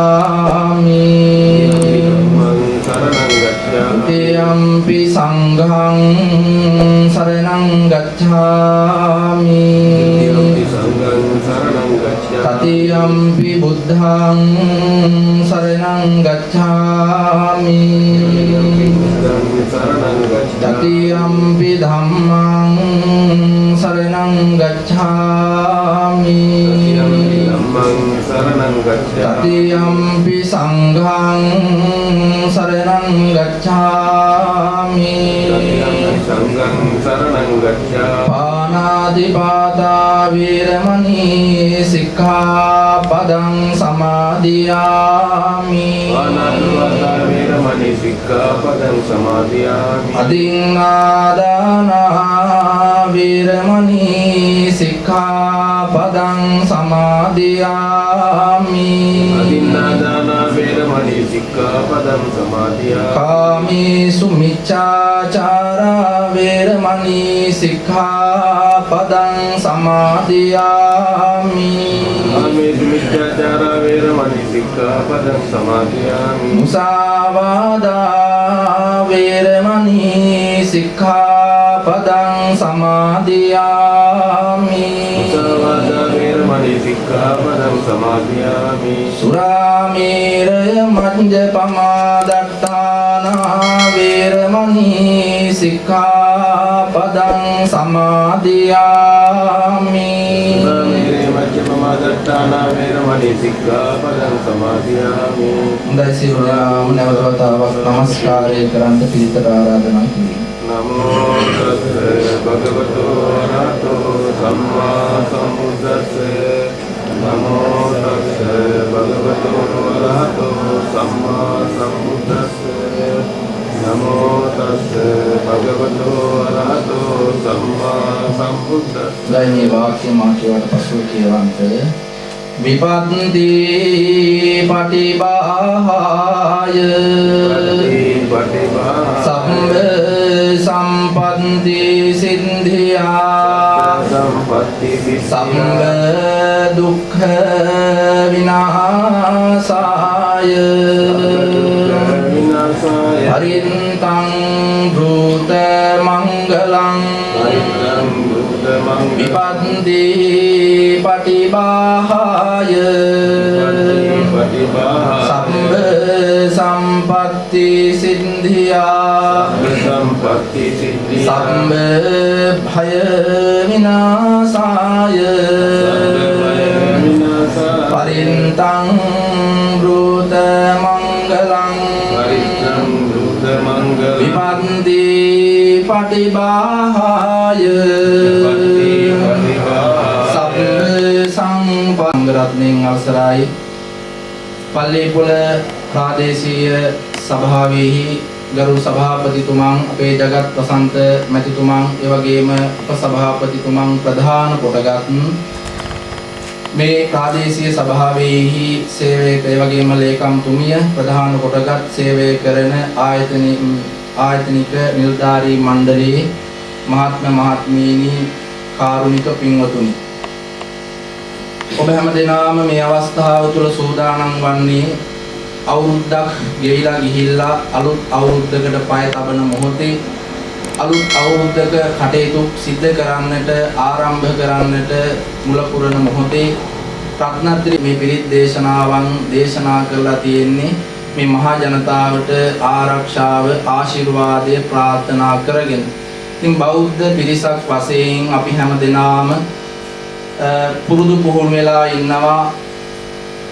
Uh... කාමේසු මිච්ඡාචාරා වේරමණී සික්ඛාපදං සමාදියාමි। මුසාවාදා වේරමණී සික්ඛාපදං සමාදියාමි සුරාමේරය මඤ්ජ පමාදට්ඨානා වේරමණී සික්ඛාපදං සමාදියාමි. හොඳයි සිරුරාම නැවත වතාවක් নমස්කාරය කරන්න පිළිතර ආරාධනා කිරීම. නමෝ තස්ස භගවතු වරහතෝ සම්මා සම්බුද්දස්ස නමෝ තස්ස භගවතු වරහතෝ සම්මා සම්බුද්දස්ස නමෝ තස්ස භගවතු වරහතෝ සම්මා සම්බුද්දස්ස දැන් මේ වාක්‍ය මා කියවට පසුව කියවන්ත විපත්ති පටිභාය පටිපා සම්බ සම්පන්ති සින්ධියා සම්පත්ති සම්බ දුක්ඛ විනාශාය හරින්තං භූත මංගලං. විපන්ති පටිභාය සම්බ සම්පත්ති සිද්ධියා. සම්බ භය විනාශාය පරින්තං බ්‍රූත මංගලං විපන්ති පටිභාය සබ්බ සංපංගරත්නෙන් අවසරයි පල්ලේපොළ ප්‍රාදේශීය සභාවෙහි ගරු සභාපතිතුමන් අපේ ජගත් වසන්ත මැතිතුමන් ඒ වගේම උපසභාපතිතුමන් ප්‍රධාන කොටගත් මේ ප්‍රාදේශීය සභාවෙහි සේවය ඒ වගේම ලේකම්තුමිය ප්‍රධාන කොටගත් සේවය කරන ආයතන ආයතනික නිලධාරී මණ්ඩලයේ මහත්ම මහත්මීනි කාරුණික පින්වතුනි. ඔබ හැම දෙනාම මේ අවස්ථාව තුළ සූදානම් වන්නේ අවුරුද්දක් ගෙවිලා ගිහිල්ලා අලුත් අවුරුද්දකට පය තබන මොහොතේ අලුත් අවුරුද්දක කටයුතු සිද්ධ කරන්නට ආරම්භ කරන්නට මුල පුරන මොහොතේ රත්නත්‍රි මේ පිරිත් දේශනාවන් දේශනා කරලා තියෙන්නේ මේ මහා ජනතාවට ආරක්ෂාව ආශිර්වාදය ප්‍රාර්ථනා කරගෙන. ඉතින් බෞද්ධ පිරිසක් වශයෙන් අපි හැම දෙනාම පුරුදු පුහුණු වෙලා ඉන්නවා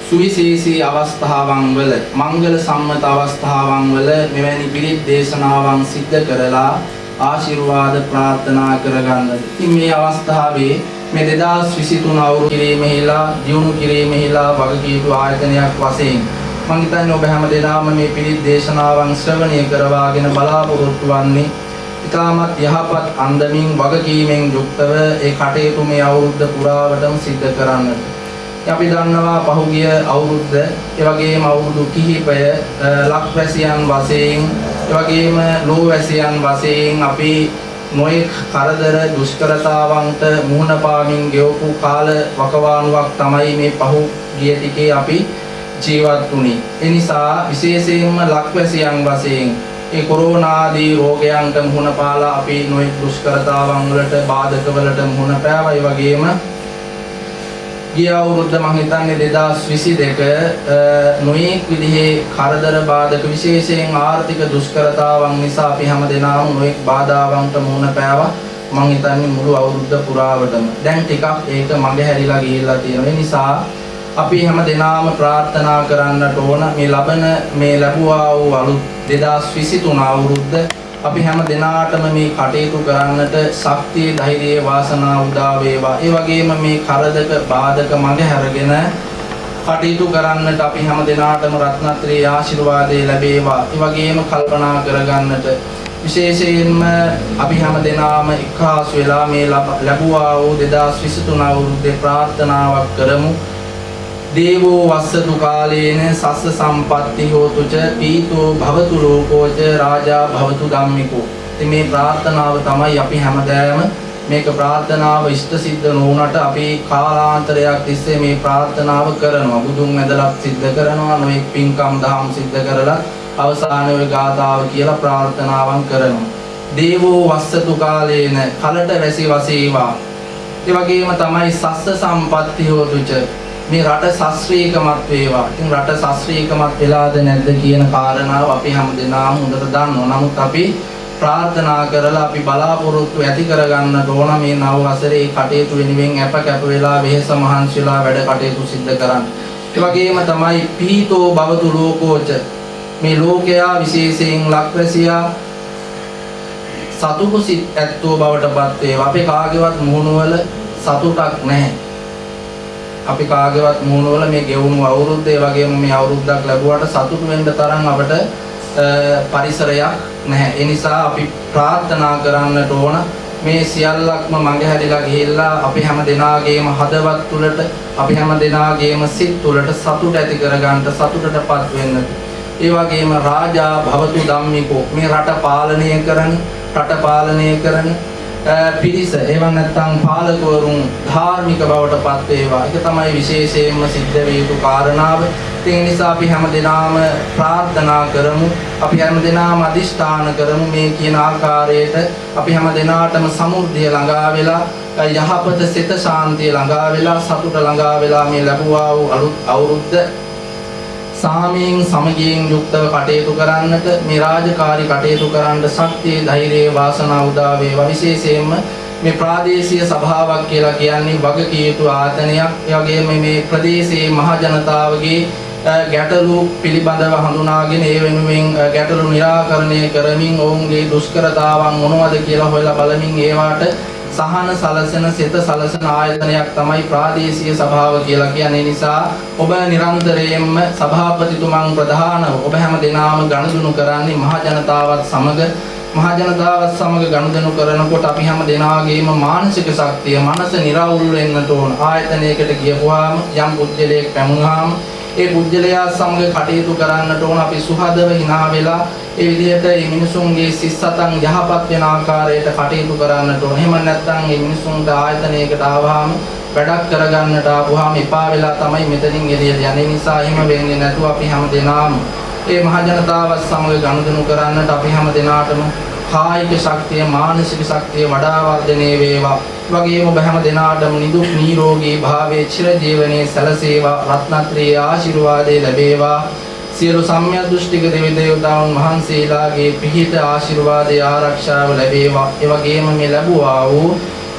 සුවිශේෂී අවස්ථාවන් වල මංගල සම්මත අවස්ථාවන් වල මෙවැනි පිරිත් දේශනාවන් සිද්ධ කරලා ආශිර්වාද ප්‍රාර්ථනා කරගන්න. ඉතින් මේ අවස්ථාවේ මේ 2023 අවුරුදු කිරීමෙහිලා දියුණු කිරීමෙහිලා වගකීතු ආයතනයක් වශයෙන් මම හිතන්නේ ඔබ හැම දෙනාම මේ පිරිත් දේශනාවන් ශ්‍රවණය කරවාගෙන බලාපොරොත්තු වන්නේ ඉතාමත් යහපත් අන්දමින් වගකීමෙන් යුක්තව ඒ කටයුතු මේ අවුරුද්ද පුරාවටම සිද්ධ කරන්නට. අපි දන්නවා පහුගිය අවුරුද්ද ඒ වගේම අවුරුදු කිහිපය ලක්වැසියන් වශයෙන් ඒ වගේම ලෝවැසියන් වශයෙන් අපි නොයෙක් කරදර දුෂ්කරතාවන්ට මුහුණ පාමින් ගෙවපු කාල වකවානුවක් තමයි මේ පහුගිය ටිකේ අපි ජීවත් වුණේ. ඒ නිසා විශේෂයෙන්ම ලක්වැසියන් වශයෙන් ඒ කොරෝනා ආදී රෝගයන්ට මුහුණ පාලා අපි නොයෙක් දුෂ්කරතාවන් වලට බාධක වලට මුහුණ පෑවා. ඒ වගේම ගිය අවුරුද්ද මම හිතන්නේ 2022 නොයෙක් විදිහේ කරදර බාධක විශේෂයෙන් ආර්ථික දුෂ්කරතාවන් නිසා අපි හැමදෙනාම නොයෙක් බාධාවන්ට මුහුණ පෑවා. මම හිතන්නේ මුළු අවුරුද්ද පුරාවටම. දැන් ටිකක් ඒක මගේ හැරිලා ගිහිල්ලා තියෙනවා. ඒ නිසා අපි හැම දෙනාම ප්‍රාර්ථනා කරන්නට ඕන මේ ලබන මේ ලැබුවා වූ අලුත් 2023 අවුරුද්ද අපි හැම දෙනාටම මේ කටයුතු කරන්නට ශක්තිය ධෛර්යය වාසනාව උදා වේවා. ඒ වගේම මේ කරදක බාධක මඟ හැරගෙන කටයුතු කරන්නට අපි හැම දෙනාටම රත්නත්‍රයේ ආශිර්වාදය ලැබේවා. ඒ වගේම කල්පනා කරගන්නට විශේෂයෙන්ම අපි හැම දෙනාම එක්කාසු වෙලා මේ ලැබුවා වූ 2023 අවුරුද්දේ ප්‍රාර්ථනාවක් කරමු. දේවෝ වස්සතු කාලේන සස්ස සම්පatti හෝතු ච පීතෝ භවතු ලෝකෝ ච රාජා භවතු ධම්මිකෝ. ඉතින් මේ ප්‍රාර්ථනාව තමයි අපි හැමදාම මේක ප්‍රාර්ථනාව ඉෂ්ට සිද්ධ නොවුනට අපි කාලාන්තරයක් තිස්සේ මේ ප්‍රාර්ථනාව කරනවා. බුදුන් මැදලත් සිද්ධ කරනවා, නොඑක් පින්කම් දහම් සිද්ධ කරලා අවසානයේ ඔය ගාථාව කියලා ප්‍රාර්ථනාවන් කරනවා. දේවෝ වස්සතු කාලේන කලට වැසි වසේවා. ඒ වගේම තමයි සස්ස සම්පatti හෝතුච මේ රට ශාස්ත්‍රීයකමත් වේවා. ඉතින් රට ශාස්ත්‍රීයකමත් වෙලාද නැද්ද කියන කාරණාව අපි හැමදෙනාම හොඳට දන්නවා. නමුත් අපි ප්‍රාර්ථනා කරලා අපි බලාපොරොත්තු ඇති කරගන්නට ඕන මේ නව වසරේ කටයුතු වෙනුවෙන් අප කැප වෙලා වෙහෙස මහන්සිලා වැඩ කටයුතු සිද්ධ කරන්න. ඒ වගේම තමයි පීතෝ භවතු ලෝකෝච මේ ලෝකයා විශේෂයෙන් ලක්වැසියා සතුටු සිත් ඇත්තෝ බවට පත් වේවා. අපේ කාගේවත් මුහුණුවල සතුටක් නැහැ. අපි කාගේවත් මූණවල මේ ගෙවුණු අවුරුද්ද ඒ වගේම මේ අවුරුද්දක් ලැබුවට සතුටු වෙන්න තරම් අපට පරිසරයක් නැහැ. ඒ නිසා අපි ප්‍රාර්ථනා කරන්නට ඕන මේ සියල්ලක්ම මඟ හැරිලා ගිහිල්ලා අපි හැම දෙනාගේම හදවත් තුළට අපි හැම දෙනාගේම සිත් තුළට සතුට ඇති කරගන්න සතුටටපත් වෙන්න. ඒ වගේම රාජා භවතු ධම්මිකෝ මේ රට පාලනය කරන රට පාලනය කරන පිරිස එවන් නැත්නම් පාලකවරුන් ධාර්මික බවට පත් වේවා. ඒක තමයි විශේෂයෙන්ම සිද්ධ විය යුතු කාරණාව. ඒ නිසා අපි හැමදෙනාම ප්‍රාර්ථනා කරමු. අපි හැමදෙනාම අදිෂ්ඨාන කරමු මේ කියන ආකාරයට අපි හැමදෙනාටම සමෘද්ධිය ළඟා වෙලා යහපත සිත ශාන්තිය ළඟා වෙලා සතුට ළඟා වෙලා මේ ලැබුවා වූ අලුත් අවුරුද්ද සාමයෙන් සමගියෙන් යුක්තව කටයුතු කරන්නට මේ රාජකාරී කටයුතු කරන්න ශක්තිය ධෛර්යය වාසනාව උදා වේවා. විශේෂයෙන්ම මේ ප්‍රාදේශීය සභාවක් කියලා කියන්නේ වගකිය යුතු ආයතනයක් ඒ වගේම මේ ප්‍රදේශයේ මහ ජනතාවගේ ගැටලු පිළිබඳව හඳුනාගෙන ඒ වෙනුවෙන් ගැටලු निराකරණය කරමින් ඔවුන්ගේ දුෂ්කරතාවන් මොනවද කියලා හොයලා බලමින් ඒවාට සහන සලසන සිත සලසන ආයතනයක් තමයි ප්‍රාදේශීය සභාව කියලා කියන්නේ. නිසා ඔබ නිරන්තරයෙන්ම සභාපතිතුමන් ප්‍රධානව ඔබ හැම දිනාම ගනුදෙනු කරන්නේ මහ ජනතාවත් සමග මහ ජනතාවත් සමග ගනුදෙනු කරනකොට අපි හැම දෙනාගේම මානසික ශක්තිය මනස නිරවුල් වෙන්නට ඕන. ආයතනයකට ගියපුවාම යම් පුජ්‍යලයක් පැමුණාම ඒ පුජ්‍යලයා සමග කටයුතු කරන්නට ඕන අපි සුහදව hina වෙලා ඒ විදිහට මේ මිනිසුන්ගේ සිස්සතන් යහපත් වෙන ආකාරයට කටයුතු කරන්නට ඕන. එහෙම නැත්නම් මේ මිනිසුන්ට ආයතනයකට ආවහම වැඩක් කරගන්නට ආවහම එපා වෙලා තමයි මෙතනින් එළියට යන්නේ. නිසා එහෙම වෙන්නේ නැතුව අපි හැම දෙනාම මේ මහ ජනතාවත් සමග ගනුදෙනු කරන්නට අපි හැම දෙනාටම කායික ශක්තිය මානසික ශක්තිය වඩා වර්ධනය වේවා. වගේම ඔබ හැම දෙනාටම නිදුක් නිරෝගී භාවයේ චිරජීවනයේ සැලසේවා. රත්නත්‍රයේ ආශිර්වාදේ ලැබේවා. සියලු සම්‍යක් දෘෂ්ටික දෙවි දේවතාවුන් වහන්සේලාගේ පිහිට ආශිර්වාදයේ ආරක්ෂාව ලැබේවා. ඒ වගේම මේ ලැබුවා වූ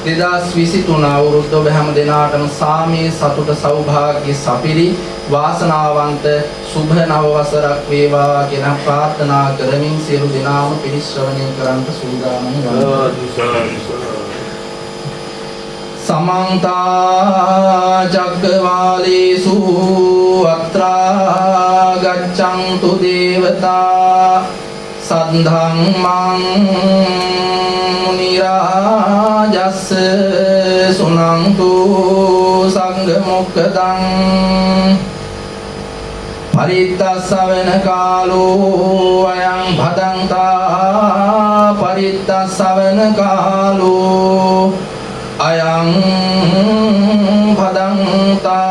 2023 අවුරුද්ද ඔබ හැම දෙනාටම සාමයේ සතුට සෞභාග්‍ය සපිරි වාසනාවන්ත සුභ නව වසරක් වේවා කියන ප්‍රාර්ථනා කරමින් සියලු දෙනාම පිරිශ්‍රවණය කරන්ට සූදානම් වෙනවා. සමන්තා චක්කවාලේසු අත්‍රා ගච්ඡන්තු දේවතා සද්ධම්මං නිරාජස්ස සුනන්තු සංඝ මොක්කදං පරිත්තස්සවන කාලෝ අයං භදන්තා පරිත්තස්සවන කාලෝ අයං භදන්තා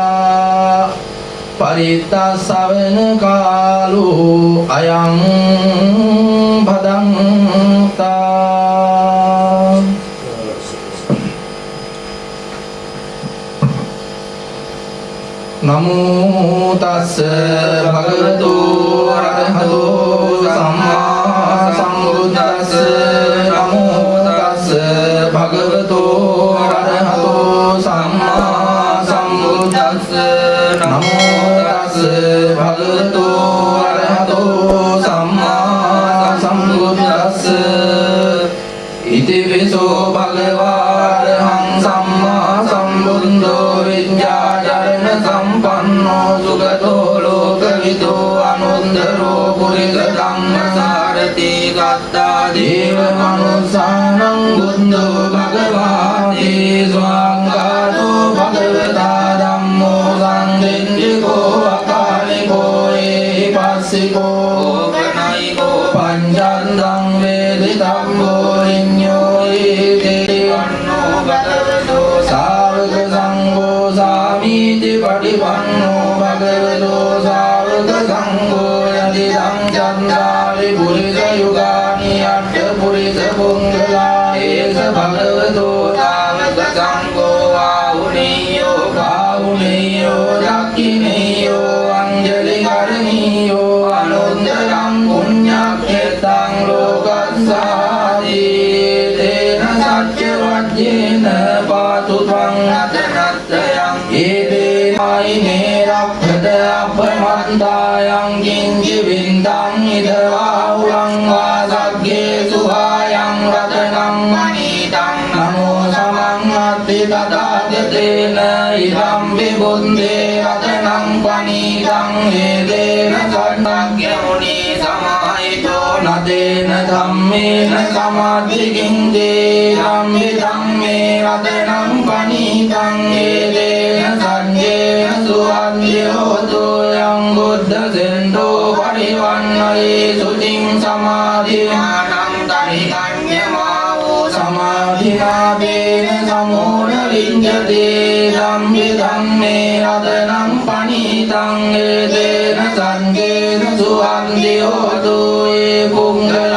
පරිත්ත ධම්මිත්තස්සවන කාලෝ අයං භදන්තා නමෝ තස්ස භගවතු phật hư tu සමාධිකින් දේ ධම්මි ධම්මේ රතනං පනීතං හේදේන සංජේන සුවන්දියෝතු යං බුද්ධ සෙන්දෝ පරිවන්නයේ සුතින් සමාධිමානං තනිකඤ්ඤමාවෝ සමාධිනාදේන සමෝන ලිංගදේ ධම්මි ධම්මේ රතනං පනීතං හේදේන සංජේන සුවන්දියෝතු ඒ පුංගලාට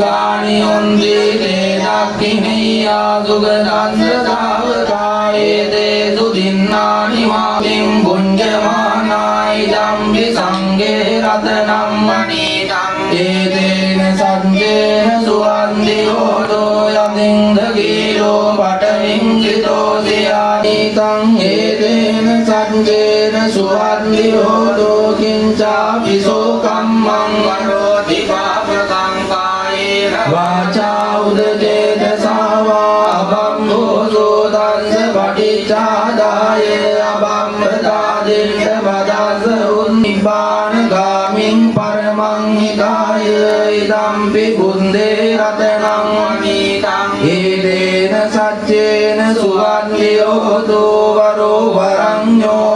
ඒතානි යුගානි ඔන්දී තේ දක්ඛිනීයා සුගතස්ස සාවකායේ තේ සුදින්නානි මාතින් පුඤ්ජමානායි ධම්මි සංඝේ රතනම් මනීතං ඒතේන සංජේන සුවන්දියෝතෝ යදින්ද ගීලෝ පටවින් සිතෝ සියානීතං ඒතේන ඒදේන සච්චේන සුවන්ලියෝතු වරෝ වරං්ඥෝ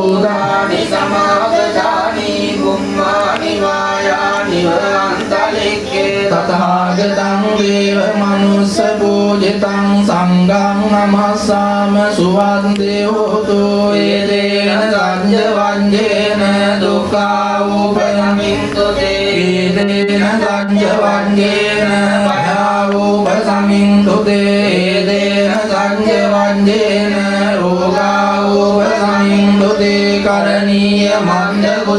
භූතානි සමාගතානි බුම්මානි වායානිව අන්තලික්කේ තථාගතං දේව මනුස්ස පූජිතං සංඝං නමස්සාම සුවන්දියෝතු ඒදේන සංජ වංජේන දුක්ඛා උපයමින්තු තේ ඒදේන සංජ වංජේන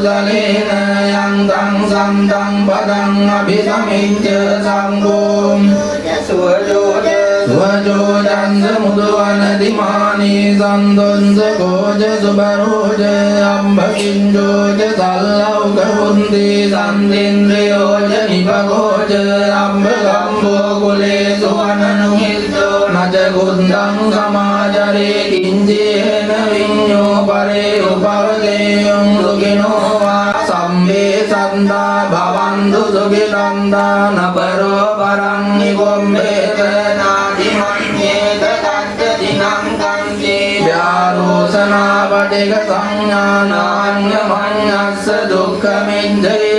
කුසලේන යං තං සම්තං පදං අபிසමිච්ඡ සංඝෝ යසුවජෝද සුවජෝදං මුදවන දිමානී සම්දොන්ස කෝජ සුබරෝජ අම්බකින්ජෝජ සල්ලව්ක හුන්දී සම්දේන්ද්‍රයෝජ නිපකෝජ අම්බ ගම්බෝ කුලේ සුවනනුහිද්දෝ නජගුන්දං සමාජරේ කිංජේන විඤ්ඤෝ පරේ උපවදේයං සුඛිනන්දා භවන්තු සුඛිනන්දා නපරෝ පරං නිකොම්බේත නාති මඤ්ඤේත තත්ත දිනං කංචේ ව්‍යාරෝසනා පටික සංඥානාඤ්ඤ මඤ්ඤස්ස දුක්ඛමින්දේය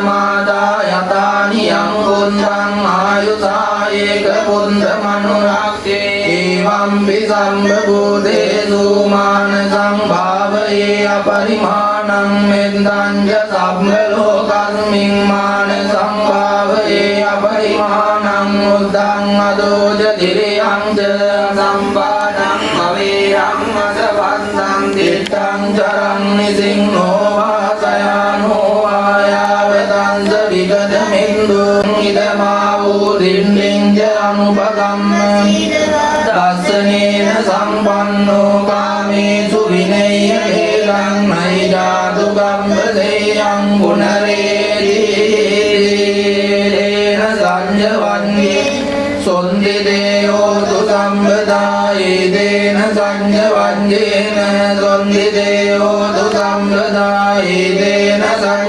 මාදා යතානි යං උන්දං ආයුසා ඒක පුන්ද මනුරක්ඛේ ඒවම්පි සම්බෝධේසු මාන සංභාවයේ අපරිමාණං මෙන්දං සම්ම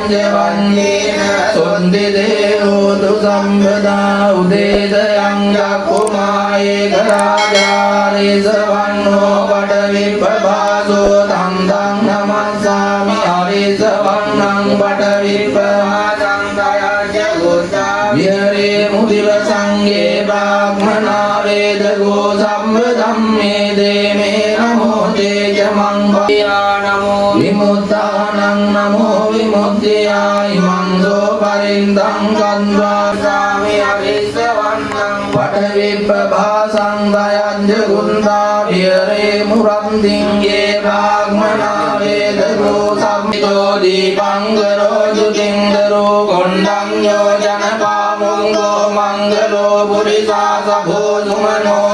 පංච වන්නේන සොන්දෙදේ मङ्गल बिया भोजमान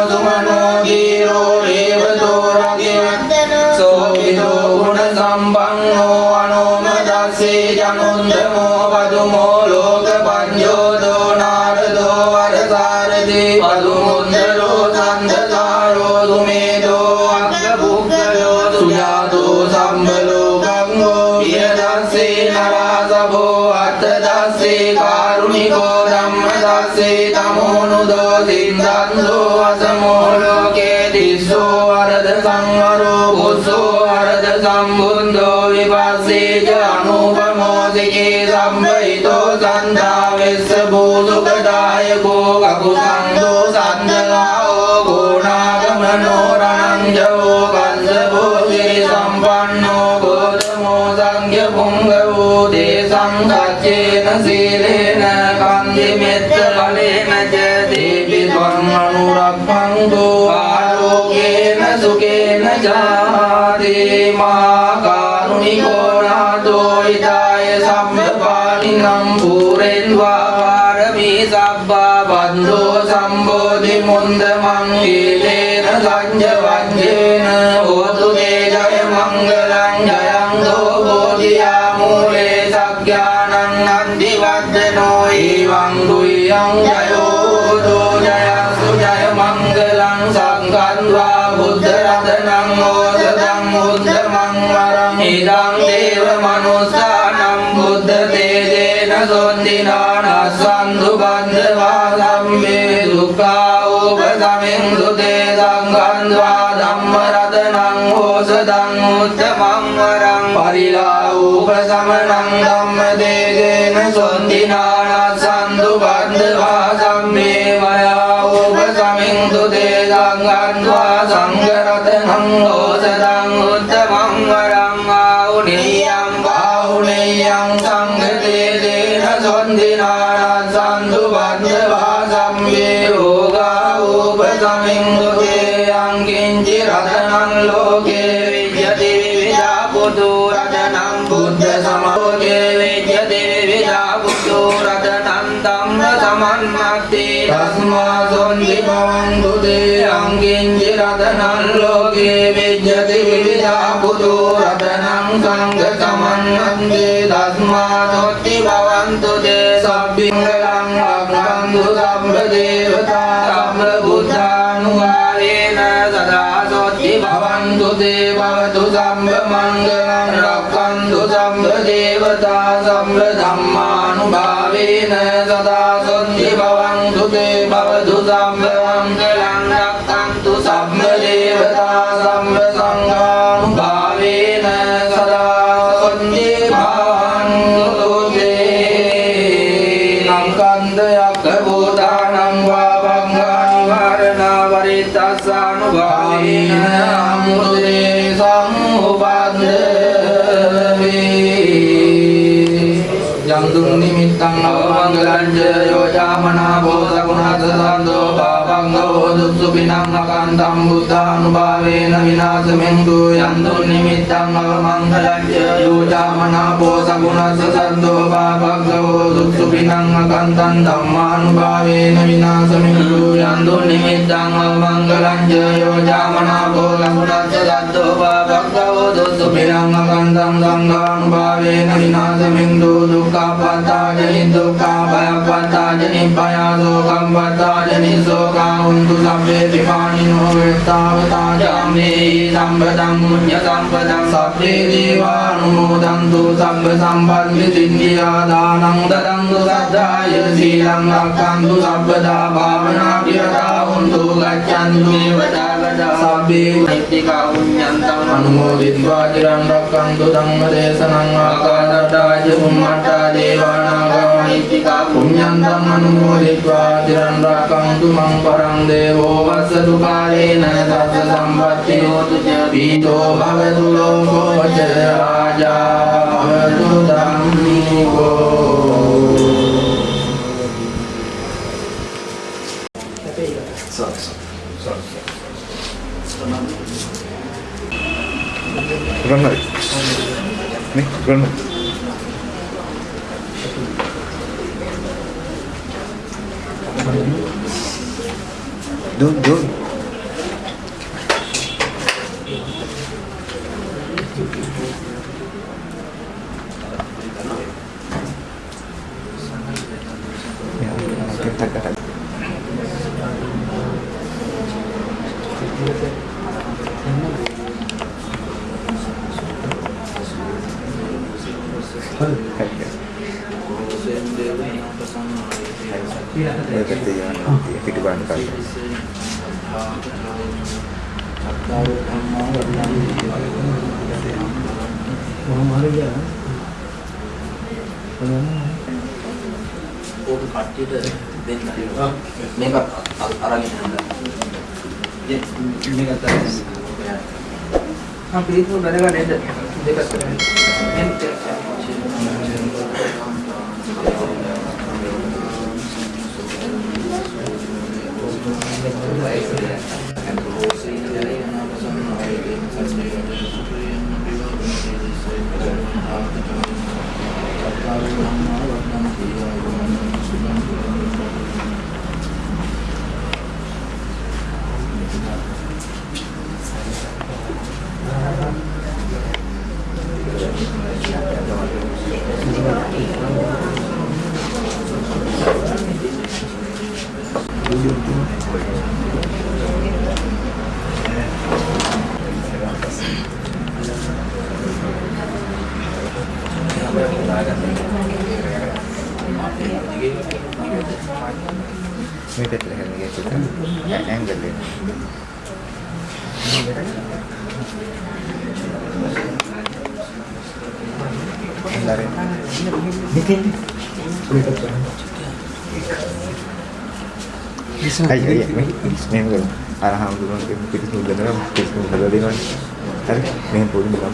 අනුරක්ඛන්තු ආලෝකේන සුකේන ජාති මා කාරුණිකෝ නාතෝ ඊදාය සම්බපාණිනම් පූරෙන් වාරමී සබ්බා බන්ධෝ සම්බෝධි මුන්ද මං ඊතේන සංජව මුත්තමං වරං පරිලාවූපසමනං ධම්මදේශේන සොන්තිනානස්සන්තු බන්ධවා සම්මේ වයාවූපසමින් තුදේ සංගන්වා සංඝරතනං ඕසදා පාපංගෝ දුස්සුපිනං අකන්තං බුද්ධානුභාවේන විනාශමෙන්තු යන්දුන් නිමිත්තං අවමංගලං යෝජාමනා බෝධගුණත සන්දෝ පාපංගෝ දුස්සුපිනං අකන්තං ධම්මානුභාවේන විනාශමෙන්තු යන්දුන් නිමිත්තං අවමංගලං යෝජාමනා බෝධගුණත සන්දෝ පාපංගෝ දුස්සුපිනං අකන්තං සංඝානුභාවේන විනාශමෙන්තු දුක්ඛපත්තාජනි දුක්ඛාභයපත්තාජනි පයාසෝකම් පත්තාජනි සෝකා හුන්තු සබ්බේ විපානිනෝ වෙත්තාවතාජාමේ සම්පදං මුඤ්ඤ සම්පදං සබ්බේ දේවානුමෝදන්තු සබ්බ සම්පත්ති සිද්ධියා දානං දදන්තු සද්ධාය සීලං රක්ඛන්තු සබ්බදා භාවනා පිරතා හුන්තු ගච්ඡන්තු දේවතාවතා සබ්බේ නිත්තිකා පුඤ්ඤන්තං සිම්බාජිරන් රක්කන්තු ධම්ම දේශනං ආකාදටාජ බුම්මට්ටා දේවානාගා මෛත්‍තිකා පුඤ්ඤං ධම්මනුමෝදිත්වා චිරන් රක්කන්තු මං පරං දේවෝ වස්සතු කාලේන තස්ස සම්පත්ති හෝතු ච පීතෝ භවතු ලෝකෝ ච රාජා භවතු ධම්මිකෝ run out. Run out. Don't, don't. attitude then make up Aravind. Yes, make up that. हाँ प्लीज़ वो मैंने कहा नहीं देखा करें नहीं Hayır, benim dedim. Elhamdülillah, kita semua dengar, kita semua dengar dengan. Hari, benim pulun dalam.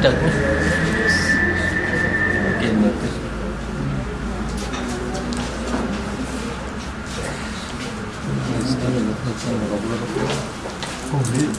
Kencang. Convido.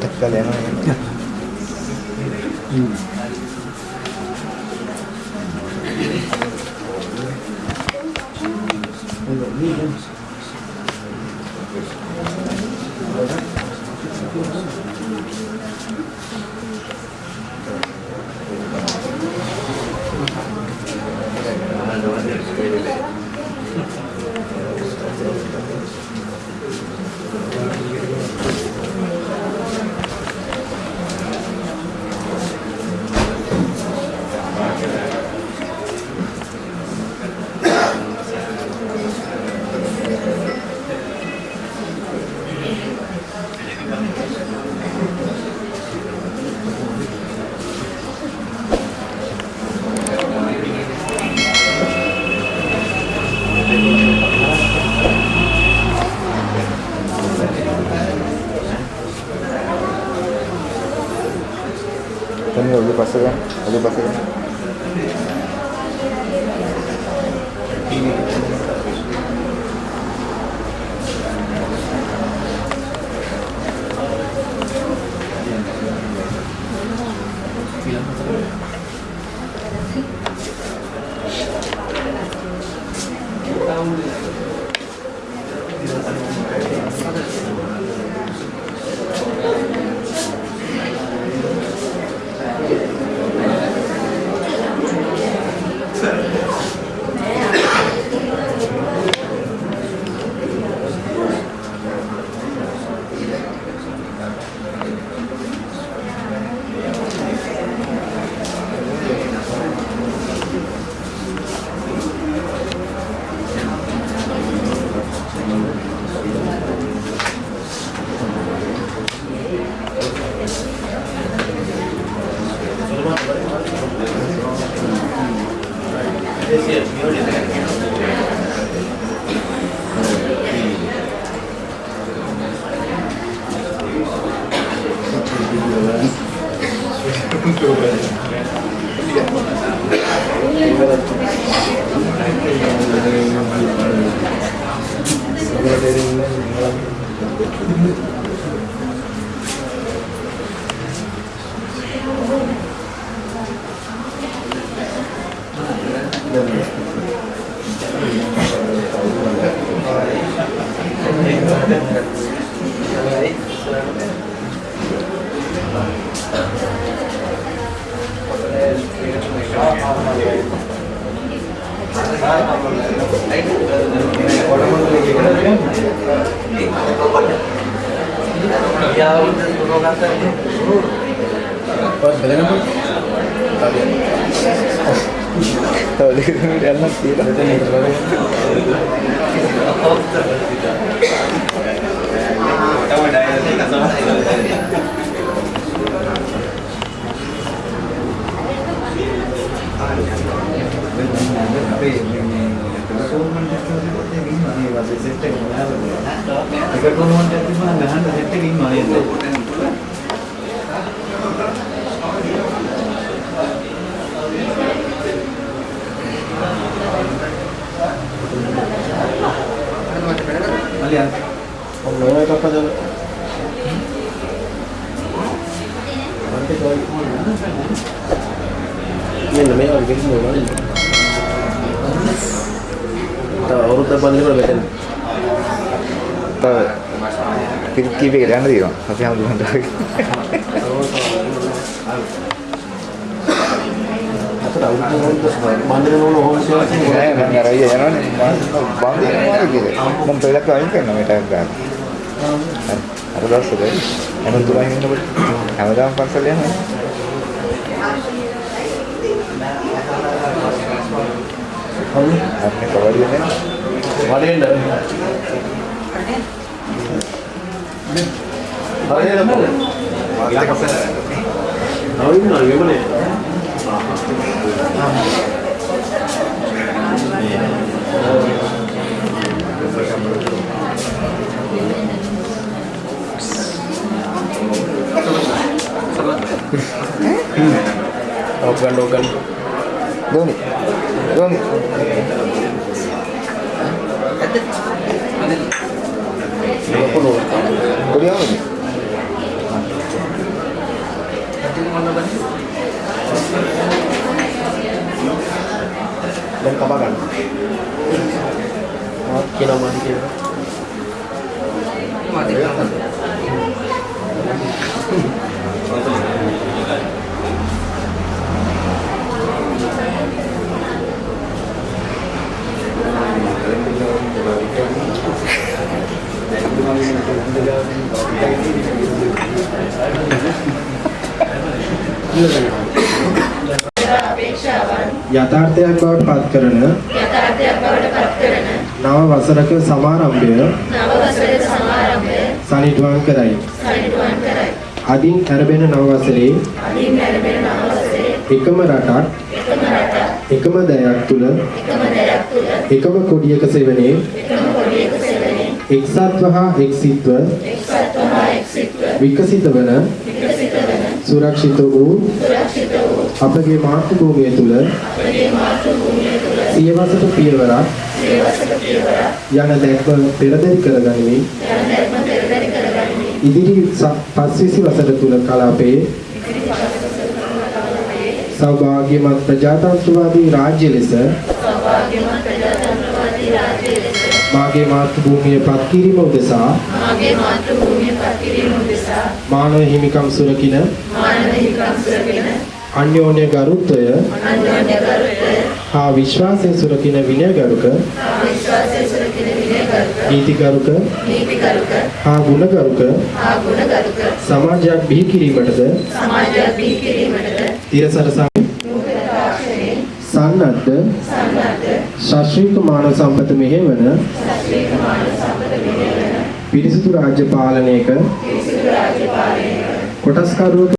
ටක්කල යනවා. Ini lebih pasti ya, Lebih pasti? Kan? Tahu dia kena dalam tidak. මෙන්න මේ වගේ කිසි මොනවද තව අවුරුද්දක් බඳිනකොට මෙතන Tahu. Kita kiri kan tadi kan. Tapi yang belum tahu. අතට අවුරුද්දක් බඳින ඕන ඕන සේවයක් Saya nggak nggak raya ya nih. Bang dia mana gitu. Mempelak kau ini kan namanya kan. Ada dah sudah. Emang tuh ini dapat. Kamu dah pasal yang අන්නේ කවරියනේ වඩේන්න. හරියට Logan Logan Doni Doni Kuliah? Thank you. දැන් කපා ගන්න. ආ කියනවා මාදි කියලා. යථාර්ථයක් බවට පත් කරන යථාර්ථයක් බවට පත් කරන නව වසරක සමාරම්භය නව වසරේ සමාරම්භය සනිටුවන් කරයි. සනිටුවන් කරයි. අදින් ඇරඹෙන නව වසරේ අදින් ලැබෙන නව වසරේ එකම රටක් එකම රට එකම දයක් තුල එකම දෙයක් තුල එකම කොඩියක සෙවණේ එකම කොඩියක සෙවණේ එක්සත්ව හා එක්සිත්ව එක්සත්ව හා එක්සිත්ව විකසිත වන විකසිත වන සුරක්ෂිත වූ සුරක්ෂිත අපගේ මාතෘභූමිය තුල අපගේ මාතෘ භූමිය තුල සියවසට පියවරක් සියවසක පියවරක් යන දැක්ම පෙරදරි කරගනිමින් යන ධර්ම පෙරදරි කරගනිමින් ඉදිරි පස්විසි වසර තුල කලාපයේ සෞභාග්‍යමත් ප්‍රජාතන්ත්‍රවාදී රාජ්‍ය ලෙස සෞභාග්‍යමත් ප්‍රජාතන්ත්‍රවාදී රාජ්‍ය ලෙස මාගේ මාතෘභූමිය පත් කිරීම උදෙසා මාගේ මාතෘ භූමිය පත් කිරීම උදෙසා මානව හිමිකම් සුරකින අන්‍යෝන්‍ය ගරුත්වය හා විශ්වාසය සුරකින විනයගරුක නීතිගරුක හා ගුණගරුක සමාජයක් බිහි කිරීමටද සමාජයක් බිහි කිරීමටද තිරසරසම් සන්නද්ධ ශාස්ත්‍රීය මානව සම්පත මෙහෙවන පිරිසිදු රාජ්‍ය පාලනයක කොටස්කරුවක